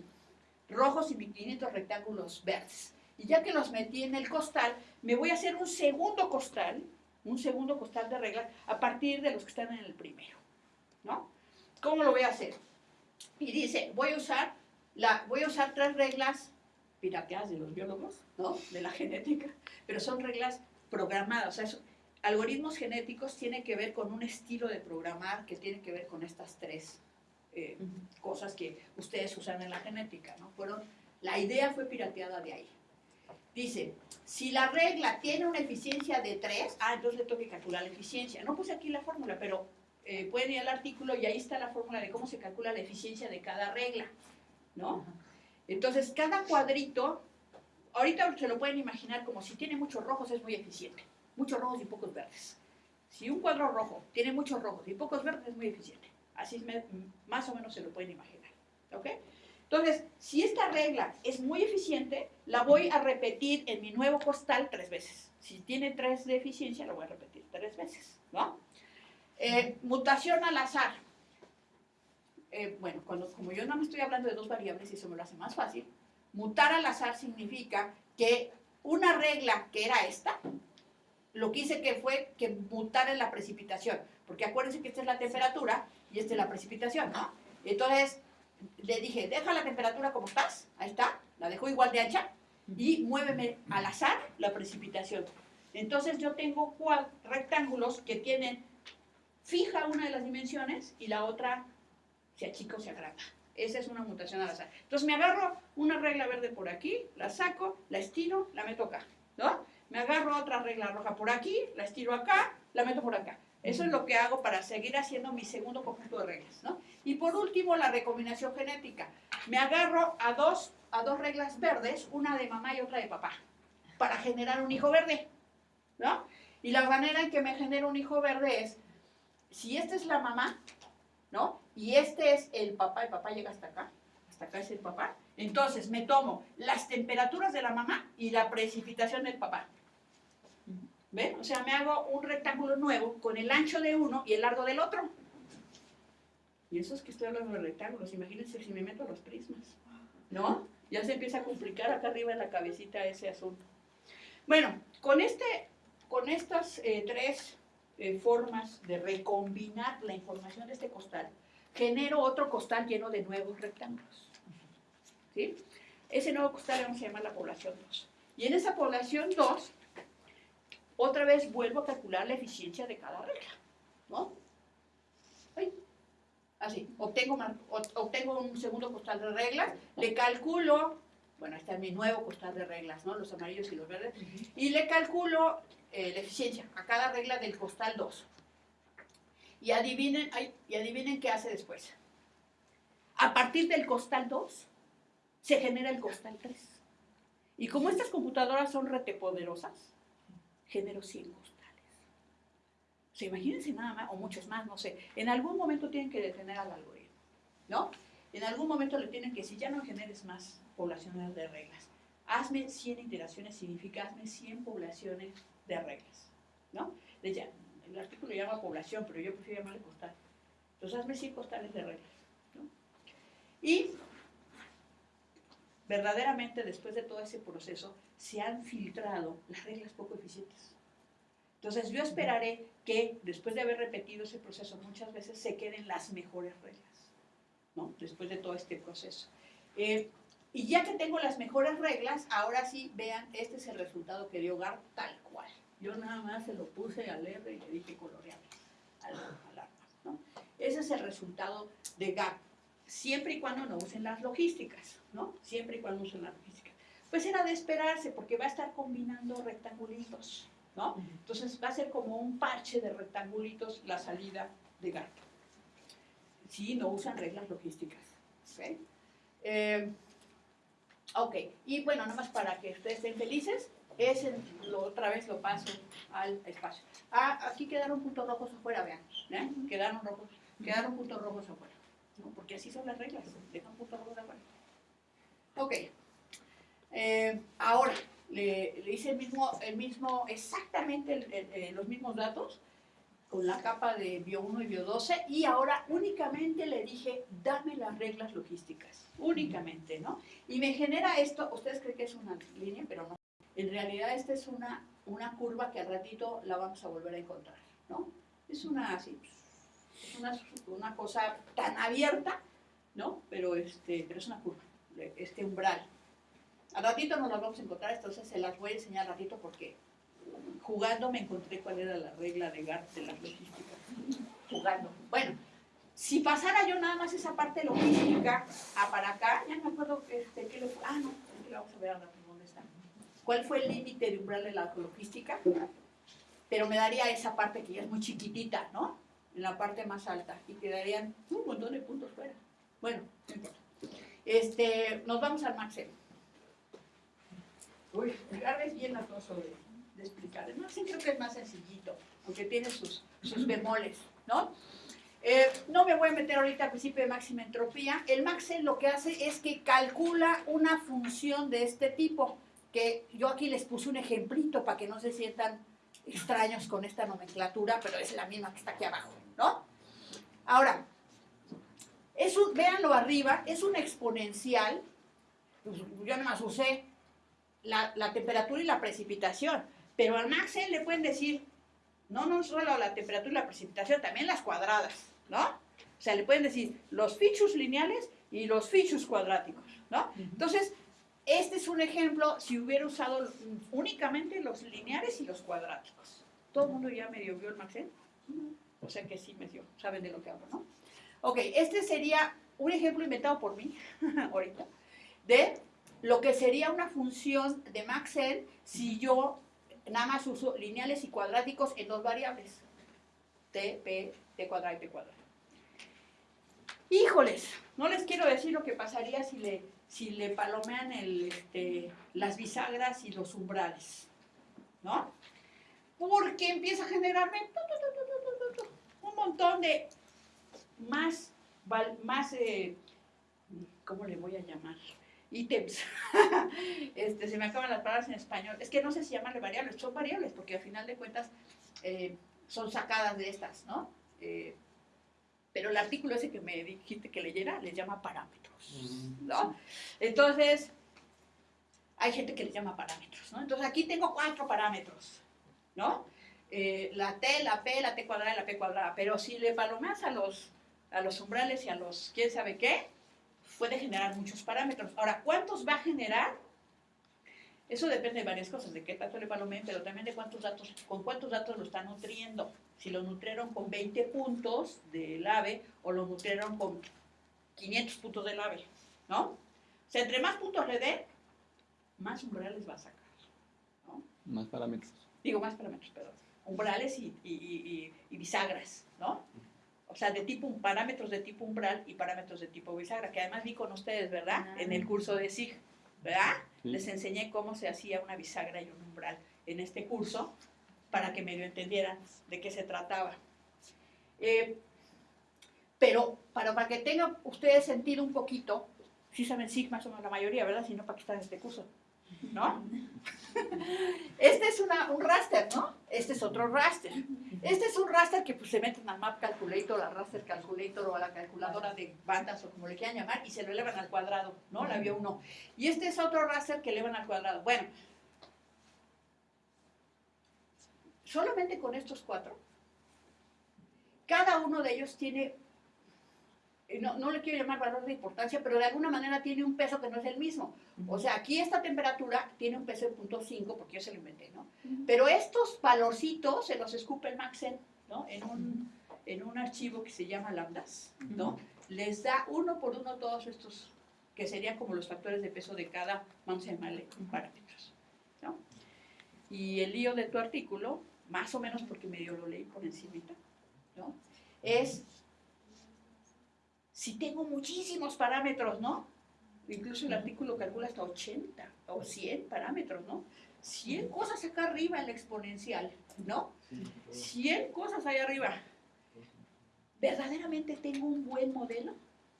rojos y mis 500 rectángulos verdes. Y ya que los metí en el costal, me voy a hacer un segundo costal, un segundo costal de reglas a partir de los que están en el primero, ¿no? ¿Cómo lo voy a hacer? Y dice, voy a usar, la, voy a usar tres reglas pirateadas de los biólogos, ¿no? De la genética, pero son reglas programadas, o sea, algoritmos genéticos tiene que ver con un estilo de programar que tiene que ver con estas tres eh, cosas que ustedes usan en la genética, ¿no? Fueron, la idea fue pirateada de ahí. Dice, si la regla tiene una eficiencia de 3, ah, entonces le tengo que calcular la eficiencia. No puse aquí la fórmula, pero eh, pueden ir al artículo y ahí está la fórmula de cómo se calcula la eficiencia de cada regla, ¿no? Entonces, cada cuadrito, ahorita se lo pueden imaginar como si tiene muchos rojos es muy eficiente muchos rojos y pocos verdes. Si un cuadro rojo tiene muchos rojos y pocos verdes, es muy eficiente. Así más o menos se lo pueden imaginar. ¿Ok? Entonces, si esta regla es muy eficiente, la voy a repetir en mi nuevo costal tres veces. Si tiene tres de eficiencia, la voy a repetir tres veces. ¿no? Eh, mutación al azar. Eh, bueno, cuando, como yo no me estoy hablando de dos variables y eso me lo hace más fácil, mutar al azar significa que una regla que era esta, lo que hice que fue que mutara en la precipitación, porque acuérdense que esta es la temperatura y esta es la precipitación, ¿no? Entonces, le dije, deja la temperatura como estás, ahí está, la dejo igual de ancha, y muéveme al azar la precipitación. Entonces yo tengo rectángulos que tienen fija una de las dimensiones y la otra se achica o se agranda, Esa es una mutación al azar. Entonces me agarro una regla verde por aquí, la saco, la estiro, la meto acá, ¿no? Me agarro otra regla roja por aquí, la estiro acá, la meto por acá. Eso es lo que hago para seguir haciendo mi segundo conjunto de reglas, ¿no? Y por último, la recombinación genética. Me agarro a dos, a dos reglas verdes, una de mamá y otra de papá, para generar un hijo verde, ¿no? Y la manera en que me genera un hijo verde es, si esta es la mamá, ¿no? Y este es el papá, el papá llega hasta acá, acá es el papá. Entonces me tomo las temperaturas de la mamá y la precipitación del papá. ¿Ven? O sea, me hago un rectángulo nuevo con el ancho de uno y el largo del otro. Y eso es que estoy hablando de rectángulos. Imagínense si me meto los prismas. ¿No? Ya se empieza a complicar acá arriba en la cabecita ese asunto. Bueno, con, este, con estas eh, tres eh, formas de recombinar la información de este costal, genero otro costal lleno de nuevos rectángulos. ¿Sí? Ese nuevo costal le vamos a llamar la población 2. Y en esa población 2, otra vez vuelvo a calcular la eficiencia de cada regla. ¿No? Así, obtengo, obtengo un segundo costal de reglas, le calculo, bueno, este es mi nuevo costal de reglas, ¿no? Los amarillos y los verdes, y le calculo eh, la eficiencia a cada regla del costal 2. Y adivinen, ay, y adivinen qué hace después. A partir del costal 2, se genera el costal 3. Y como estas computadoras son retepoderosas, genero 100 costales. O sea, imagínense nada más, o muchos más, no sé. En algún momento tienen que detener al algoritmo, ¿no? En algún momento le tienen que decir, ya no generes más poblaciones de reglas. Hazme 100 iteraciones, significa hazme 100 poblaciones de reglas, ¿no? De ya, el artículo llama población, pero yo prefiero llamarle costal. Entonces hazme 100 costales de reglas, ¿no? Y verdaderamente después de todo ese proceso se han filtrado las reglas poco eficientes. Entonces yo esperaré que después de haber repetido ese proceso muchas veces se queden las mejores reglas, ¿no? Después de todo este proceso. Eh, y ya que tengo las mejores reglas, ahora sí, vean, este es el resultado que dio GAR tal cual. Yo nada más se lo puse al R y le dije colorear al. Ese es el resultado de GAR, siempre y cuando no usen las logísticas, ¿no? Siempre y cuando usen las logísticas. Pues era de esperarse, porque va a estar combinando rectangulitos, ¿no? Entonces va a ser como un parche de rectangulitos la salida de GAR. Si no usan reglas logísticas, ¿ok? Eh, ok, y bueno, nada más para que ustedes estén felices, ese lo, otra vez lo paso al espacio. Ah, aquí quedaron puntos rojos afuera, vean, ¿eh? Quedaron rojos, quedaron puntos rojos afuera, ¿no? Porque así son las reglas, dejan puntos rojos afuera. Ok, eh, ahora, le, hice el mismo, el mismo exactamente eh, los mismos datos con la capa de bio 1 y bio 12 y ahora únicamente le dije, dame las reglas logísticas, únicamente, ¿no? Y me genera esto, ustedes creen que es una línea, pero no. En realidad esta es una, una curva que al ratito la vamos a volver a encontrar, ¿no? Es una así, es una, cosa tan abierta, ¿no? Pero, este, pero es una curva, este umbral. Al ratito nos las vamos a encontrar, entonces se las voy a enseñar al ratito porque jugando me encontré cuál era la regla de GART de las logísticas. Jugando. Bueno, si pasara yo nada más esa parte logística a para acá, ya me acuerdo este, le fue. Ah, no, aquí la vamos a ver ahora dónde está. ¿Cuál fue el límite de umbral de la logística? Pero me daría esa parte que ya es muy chiquitita, ¿no? En la parte más alta. Y quedarían un montón de puntos fuera. Bueno, no importa. Este, nos vamos al Maxel. Uy, es bien latoso de, de explicar. El Maxel creo que es más sencillito, aunque tiene sus, sus bemoles, ¿no? Eh, no me voy a meter ahorita al principio de máxima entropía. El Maxel lo que hace es que calcula una función de este tipo, que yo aquí les puse un ejemplito para que no se sientan extraños con esta nomenclatura, pero es la misma que está aquí abajo, ¿no? Ahora, es un, véanlo arriba, es un exponencial, pues, yo nada más usé la, la temperatura y la precipitación, pero al Maxel le pueden decir, no, no solo la temperatura y la precipitación, también las cuadradas, ¿no? O sea, le pueden decir los fichus lineales y los fichus cuadráticos, ¿no? Entonces, este es un ejemplo si hubiera usado únicamente los lineares y los cuadráticos. ¿Todo el mundo ya medio vio el Maxel? O sea que sí medio, saben de lo que hablo, ¿no? Ok, este sería un ejemplo inventado por mí, ahorita, de lo que sería una función de Maxent si yo nada más uso lineales y cuadráticos en dos variables, t, p, t cuadrado y p cuadrado. Híjoles, no les quiero decir lo que pasaría si le, si le palomean este, las bisagras y los umbrales, ¿no? Porque empieza a generarme montón de más, más eh, ¿cómo le voy a llamar? ítems. este, se me acaban las palabras en español. Es que no sé si llamarle variables, son variables, porque al final de cuentas eh, son sacadas de estas, ¿no? Eh, pero el artículo ese que me dijiste que leyera les llama parámetros, ¿no? Entonces, hay gente que le llama parámetros, ¿no? Entonces aquí tengo cuatro parámetros, ¿no? Eh, la T, la P, la T cuadrada y la P cuadrada, pero si le palomeas a los, a los umbrales y a los quién sabe qué, puede generar muchos parámetros. Ahora, ¿cuántos va a generar? Eso depende de varias cosas, de qué tanto le palomeen, pero también de cuántos datos, con cuántos datos lo están nutriendo. Si lo nutrieron con 20 puntos del AVE o lo nutrieron con 500 puntos del AVE, ¿no? O sea, entre más puntos le den, más umbrales va a sacar, ¿no? Más parámetros. Digo, más parámetros, perdón. Umbrales y, y, y bisagras, ¿no? o sea, de tipo, parámetros de tipo umbral y parámetros de tipo bisagra, que además vi con ustedes, ¿verdad? Ah. En el curso de SIG, ¿verdad? Les enseñé cómo se hacía una bisagra y un umbral en este curso para que medio entendieran de qué se trataba. Eh, pero para, para que tengan ustedes sentido un poquito, sí saben SIG más o menos la mayoría, ¿verdad? Si no, ¿para qué están en este curso? ¿no? Este es una, un raster, ¿no? Este es otro raster. Este es un raster que pues, se meten al Map Calculator, al Raster Calculator o a la calculadora de bandas o como le quieran llamar y se lo elevan al cuadrado, ¿no? La vio uno. Y este es otro raster que elevan al cuadrado. Bueno, solamente con estos cuatro, cada uno de ellos tiene no, no, le quiero llamar valor de importancia, pero de alguna manera tiene un peso que no es el mismo. O sea, aquí esta temperatura tiene un peso de 0.5, porque yo se lo inventé, ¿no? Pero estos valorcitos se los escupe el Maxen, ¿no? En un, en un archivo que se llama lambdas, ¿no? Les da uno por uno todos estos, que serían como los factores de peso de cada, vamos a llamarle, parámetros, ¿no? Y el lío de tu artículo, más o menos porque medio lo leí por encima, ¿no? Es si tengo muchísimos parámetros, ¿no? Incluso el artículo calcula hasta 80 o 100 parámetros, ¿no? 100 cosas acá arriba en la exponencial, ¿no? 100 cosas ahí arriba. ¿Verdaderamente tengo un buen modelo?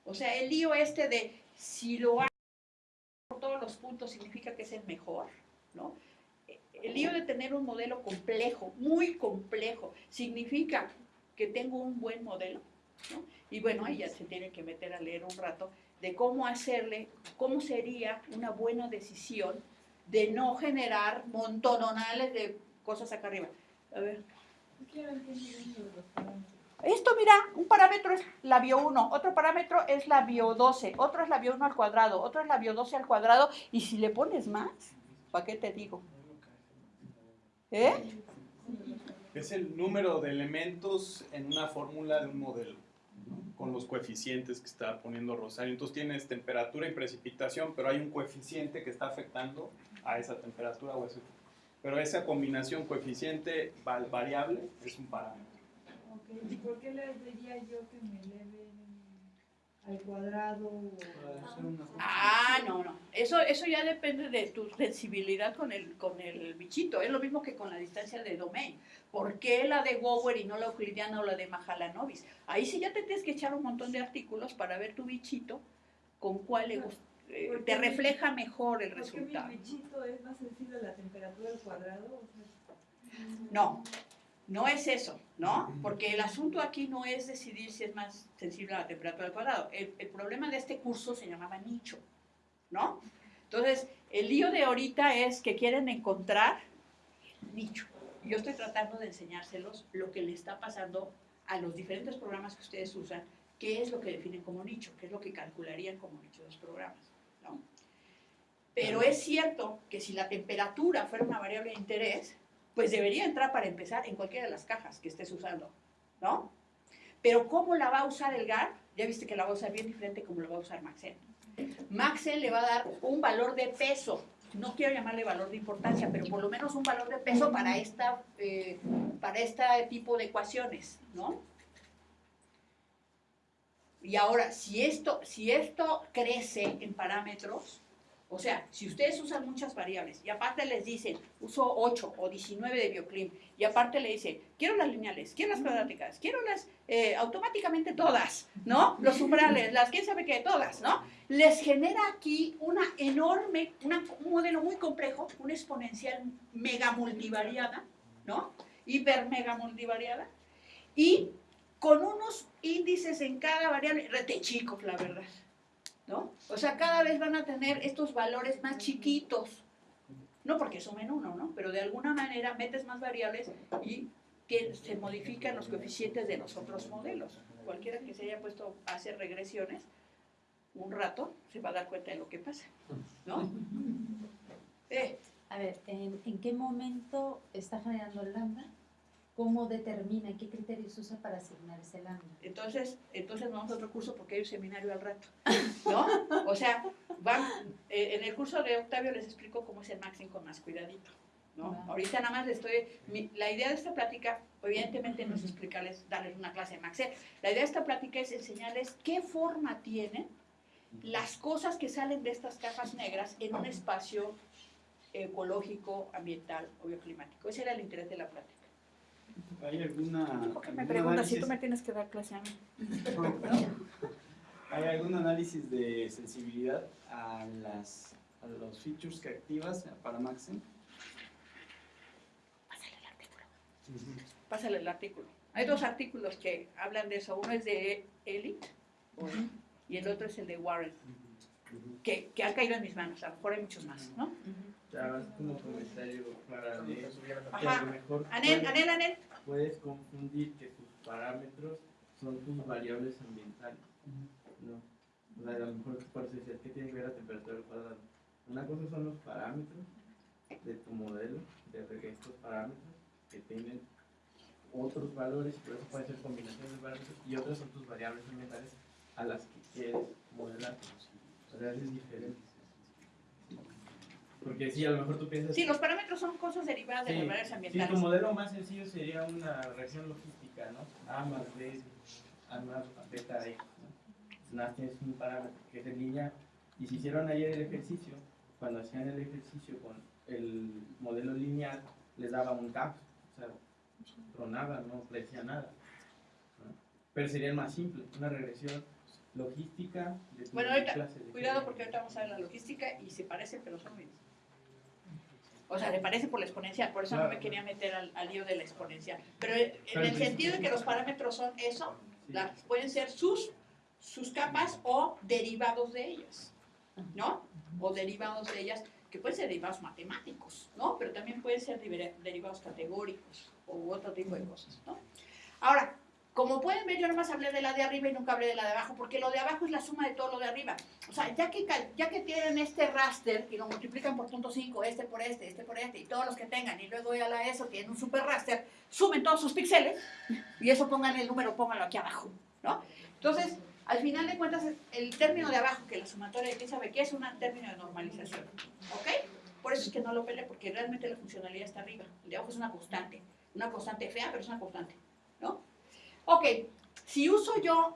O sea, el lío este de si lo hago por todos los puntos significa que es el mejor, ¿no? El lío de tener un modelo complejo, muy complejo, significa que tengo un buen modelo, Y bueno, ya se tiene que meter a leer un rato de cómo hacerle, cómo sería una buena decisión de no generar montononales de cosas acá arriba. A ver. Esto, mira, un parámetro es la bio 1, otro parámetro es la bio 12, otro es la bio 1 al cuadrado, otro es la bio 12 al cuadrado, y si le pones más, ¿para qué te digo? ¿Eh? Es el número de elementos en una fórmula de un modelo con los coeficientes que está poniendo Rosario. Entonces tienes temperatura y precipitación, pero hay un coeficiente que está afectando a esa temperatura o ese. Pero esa combinación coeficiente variable es un parámetro. ¿Y por qué les diría yo que me eleven al cuadrado? Ah, no, no. Eso, eso ya depende de tu sensibilidad con el, con el bichito. Es lo mismo que con la distancia de domain. ¿Por qué la de Gower y no la euclidiana o la de Mahalanobis? Ahí sí ya te tienes que echar un montón de artículos para ver tu bichito con cuál le eh, te refleja mejor el resultado. mi bichito es más sensible a la temperatura del cuadrado? No, no es eso, ¿no? Porque el asunto aquí no es decidir si es más sensible a la temperatura del cuadrado. El, el problema de este curso se llamaba nicho, ¿no? Entonces, el lío de ahorita es que quieren encontrar nicho yo estoy tratando de enseñárselos lo que le está pasando a los diferentes programas que ustedes usan, qué es lo que definen como nicho, qué es lo que calcularían como nicho de los programas. ¿no? Pero es cierto que si la temperatura fuera una variable de interés, pues debería entrar para empezar en cualquiera de las cajas que estés usando, ¿no? Pero ¿cómo la va a usar el GAR? ya viste que la va a usar bien diferente como lo va a usar Maxen. Maxen le va a dar un valor de peso, no quiero llamarle valor de importancia, pero por lo menos un valor de peso para, esta, eh, para este tipo de ecuaciones, ¿no? Y ahora, si esto, si esto crece en parámetros, o sea, si ustedes usan muchas variables y aparte les dicen, uso 8 o 19 de bioclim, y aparte le dicen, quiero las lineales, quiero las cuadráticas, quiero las eh, automáticamente todas, ¿no? Los umbrales, las quién sabe qué, todas, ¿no? Les genera aquí una enorme, una, un modelo muy complejo, una exponencial mega multivariada, ¿no? Hiper mega multivariada, y con unos índices en cada variable, rete chicos, la verdad. ¿No? O sea, cada vez van a tener estos valores más chiquitos, no porque sumen uno, ¿no? Pero de alguna manera metes más variables y se modifican los coeficientes de los otros modelos. Cualquiera que se haya puesto a hacer regresiones un rato se va a dar cuenta de lo que pasa, ¿no? Eh. A ver, ¿en, ¿en qué momento está generando el lambda? ¿Cómo determina, qué criterios usa para asignar ese lambda? Entonces, entonces vamos a otro curso porque hay un seminario al rato, ¿no? O sea, van, eh, en el curso de Octavio les explico cómo es el maxing con más cuidadito, ¿no? Ahorita nada más les estoy, la idea de esta plática, evidentemente no es explicarles, darles una clase de maxing, la idea de esta plática es enseñarles qué forma tienen las cosas que salen de estas cajas negras en un espacio ecológico, ambiental o bioclimático. Ese era el interés de la plática. ¿Hay alguna... ¿Por qué me preguntas si tú me tienes que dar clase a mí? ¿Hay algún análisis de sensibilidad a, las, a los features que activas para Maxim? Pásale el artículo. Pásale el artículo. Hay dos artículos que hablan de eso. Uno es de Elliot y el otro es el de Warren, que, que han caído en mis manos. A lo mejor hay muchos más, ¿no? Como comentario para Ajá. a lo mejor Anel, puedes, Anel, Anel. puedes confundir que tus parámetros son tus variables ambientales. No. O sea, a lo mejor por eso decías, ¿qué tiene que ver la temperatura del cuadrado? Una cosa son los parámetros de tu modelo, de estos parámetros que tienen otros valores, por eso puede ser combinación de parámetros, y otras son tus variables ambientales a las que quieres modelar. O sea, es diferente. Porque sí, a lo mejor tú piensas... Sí, los parámetros son cosas derivadas de Sí, las variables Sí, ambientales. tu modelo más sencillo sería una reacción logística, ¿no? A más B, A más beta X, ¿no? Nada, tienes un parámetro que es en línea. Y si hicieron ayer el ejercicio, cuando hacían el ejercicio con el modelo lineal, les daba un gap, o sea, tronaba, no decía nada. ¿no? Pero sería el más simple, una regresión logística de Bueno, ahorita, clase de Cuidado porque ahorita vamos a ver la logística y se parecen, pero son mismos. O sea, le parece por la exponencial, por eso no me quería meter al, al lío de la exponencial. Pero en el sentido de que los parámetros son eso, Sí. las, pueden ser sus, sus capas o derivados de ellas, ¿no? O derivados de ellas, que pueden ser derivados matemáticos, ¿no? Pero también pueden ser deriva- derivados categóricos u otro tipo de cosas, ¿no? Ahora, como pueden ver, yo nomás hablé de la de arriba y nunca hablé de la de abajo, porque lo de abajo es la suma de todo lo de arriba. O sea, ya que, ya que tienen este raster y lo multiplican por punto 5, este por este, este por este, y todos los que tengan, y luego ya la eso tienen un super raster, sumen todos sus píxeles, y eso pongan el número, pónganlo aquí abajo, ¿no? Entonces, al final de cuentas, el término de abajo, que la sumatoria de quién sabe qué, es un término de normalización, ¿ok? Por eso es que no lo peleé, porque realmente la funcionalidad está arriba. El de abajo es una constante, una constante fea, pero es una constante, ¿no? Ok, si uso yo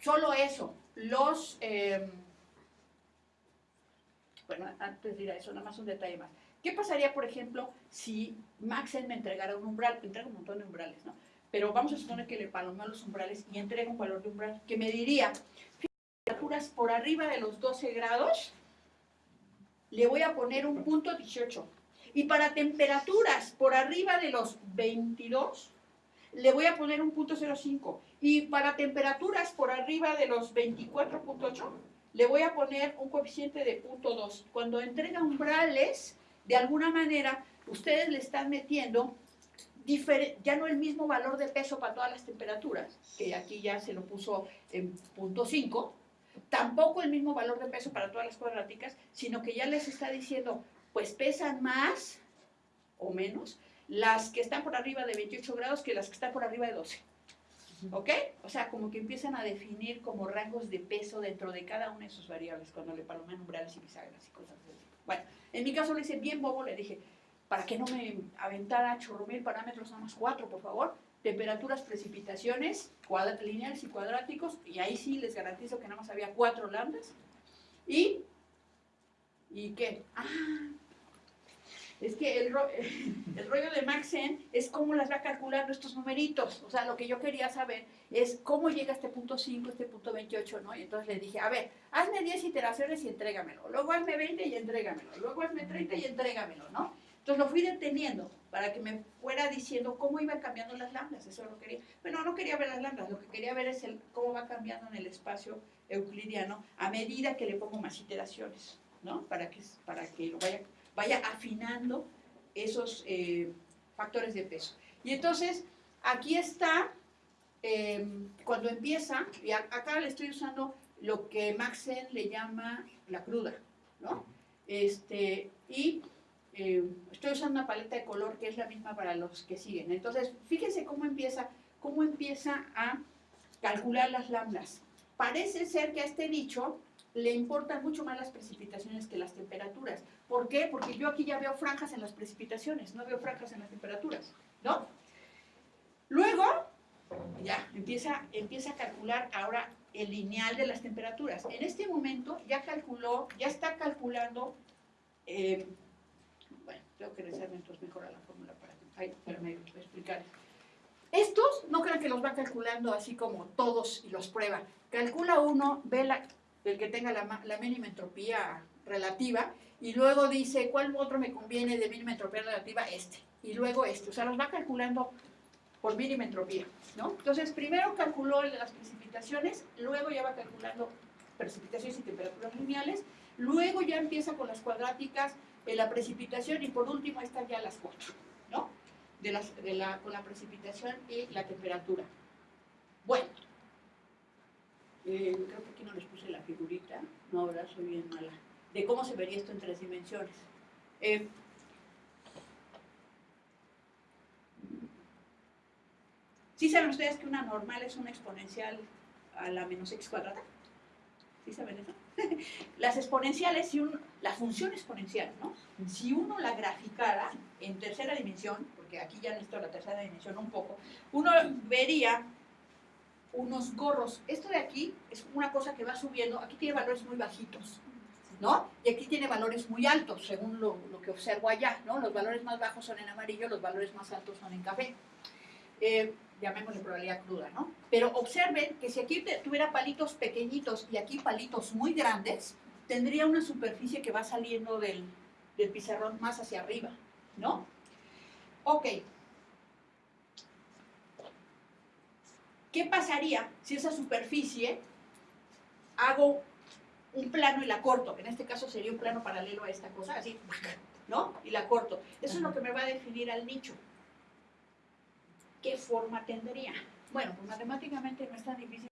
solo eso, los... eh, bueno, antes de ir a eso, nada más un detalle más. ¿Qué pasaría, por ejemplo, si Maxen me entregara un umbral? Entrega un montón de umbrales, ¿no? Pero vamos a suponer que le palomeo los umbrales y entrega un valor de umbral que me diría, temperaturas por arriba de los 12 grados, le voy a poner un punto 18. Y para temperaturas por arriba de los 22, le voy a poner un punto 05. Y para temperaturas por arriba de los 24.8, le voy a poner un coeficiente de punto 2. Cuando entrega umbrales, de alguna manera, ustedes le están metiendo ya no el mismo valor de peso para todas las temperaturas, que aquí ya se lo puso en punto 5, tampoco el mismo valor de peso para todas las cuadráticas, sino que ya les está diciendo, pues pesan más o menos las que están por arriba de 28 grados que las que están por arriba de 12. ¿Ok? O sea, como que empiezan a definir como rangos de peso dentro de cada una de sus variables cuando le palomean umbrales y bisagras y cosas así. Bueno, en mi caso le hice bien bobo, le dije, para que no me aventara chorro mil parámetros, nada más cuatro, por favor. Temperaturas, precipitaciones, lineales y cuadráticos, y ahí sí les garantizo que nada más había cuatro lambdas. Y, ¿y qué? Ah, es que el, ro- el rollo de Maxen es cómo las va calculando estos numeritos. O sea, lo que yo quería saber es cómo llega este punto 5, este punto 28, ¿no? Y entonces le dije, a ver, hazme 10 iteraciones y entrégamelo. Luego hazme 20 y entrégamelo. Luego hazme 30 y entrégamelo, ¿no? Entonces lo fui deteniendo para que me fuera diciendo cómo iban cambiando las lambdas. Eso lo quería. Bueno, no quería ver las lambdas. Lo que quería ver es el, cómo va cambiando en el espacio euclidiano a medida que le pongo más iteraciones, ¿no? Para que, para que lo vaya vaya afinando esos eh, factores de peso. Y entonces, aquí está, eh, cuando empieza, y acá le estoy usando lo que Maxen le llama la cruda, ¿no? Este, y eh, estoy usando una paleta de color que es la misma para los que siguen. Entonces, fíjense cómo empieza, cómo empieza a calcular las lambdas. Parece ser que a este dicho le importan mucho más las precipitaciones que las temperaturas. ¿Por qué? Porque yo aquí ya veo franjas en las precipitaciones, no veo franjas en las temperaturas, ¿no? Luego, ya, empieza, empieza a calcular ahora el lineal de las temperaturas. En este momento ya calculó, ya está calculando, eh, bueno, tengo que rezarme entonces mejor a la fórmula para, ay, para explicar. Estos no crean que los va calculando así como todos y los prueba. Calcula uno, ve la, el que tenga la, ma- la mínima entropía relativa, y luego dice, ¿cuál otro me conviene de mínima entropía relativa? Este. Y luego este. O sea, los va calculando por mínima entropía, ¿no? Entonces, primero calculó las precipitaciones, luego ya va calculando precipitaciones y temperaturas lineales, luego ya empieza con las cuadráticas, en la precipitación, y por último están ya las cuatro, ¿no? De las, de la, con la precipitación y la temperatura. Bueno, eh, creo que aquí no les puse la figurita, no, ahora soy bien mala, de cómo se vería esto en tres dimensiones. Eh, ¿Sí saben ustedes que una normal es una exponencial a la menos x cuadrada? ¿Sí saben eso? Las exponenciales, si uno, la función exponencial, ¿no? Si uno la graficara en tercera dimensión, porque aquí ya necesito la tercera dimensión un poco, uno vería unos gorros. Esto de aquí es una cosa que va subiendo, aquí tiene valores muy bajitos, ¿no? Y aquí tiene valores muy altos, según lo, lo que observo allá, ¿no? Los valores más bajos son en amarillo, los valores más altos son en café. Eh, llamémosle probabilidad cruda, ¿no? Pero observen que si aquí tuviera palitos pequeñitos y aquí palitos muy grandes, tendría una superficie que va saliendo del, del pizarrón más hacia arriba, ¿no? Ok. ¿Qué pasaría si esa superficie hago un plano y la corto? En este caso sería un plano paralelo a esta cosa, así, ¿no? Y la corto. Eso es lo que me va a definir al nicho. ¿Qué forma tendría? Bueno, pues matemáticamente no es tan difícil.